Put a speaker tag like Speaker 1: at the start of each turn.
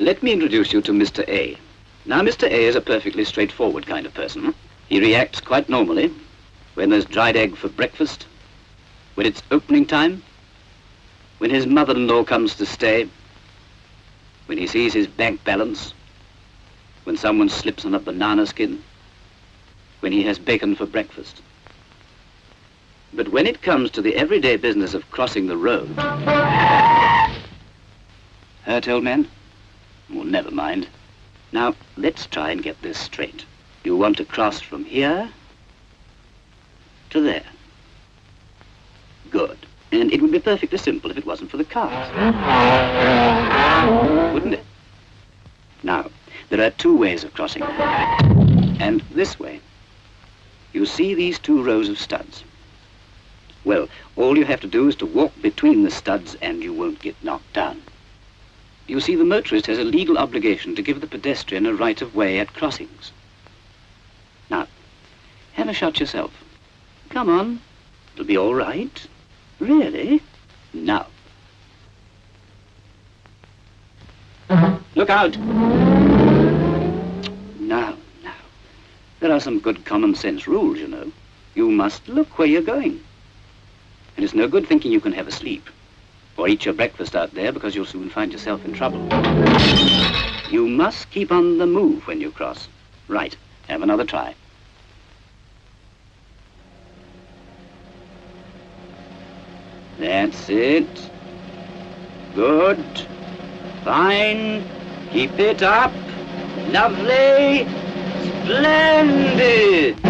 Speaker 1: Let me introduce you to Mr. A. Now, Mr. A is a perfectly straightforward kind of person. He reacts quite normally when there's dried egg for breakfast, when it's opening time, when his mother-in-law comes to stay, when he sees his bank balance, when someone slips on a banana skin, when he has bacon for breakfast. But when it comes to the everyday business of crossing the road... Hurt, old man? Well, never mind. Now, let's try and get this straight. You want to cross from here to there. Good. And it would be perfectly simple if it wasn't for the cars. Wouldn't it? Now, there are two ways of crossing. And this way. You see these two rows of studs. Well, all you have to do is to walk between the studs and you won't get knocked down. You see, the motorist has a legal obligation to give the pedestrian a right of way at crossings. Now, have a shot yourself. Come on. It'll be all right. Really? Now. Look out! Now, now. There are some good common sense rules, you know. You must look where you're going. And it's no good thinking you can have a sleep or eat your breakfast out there because you'll soon find yourself in trouble. You must keep on the move when you cross. Right. Have another try. That's it. Good. Fine. Keep it up. Lovely. Splendid.